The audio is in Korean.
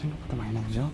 생각보다 많이 나오죠?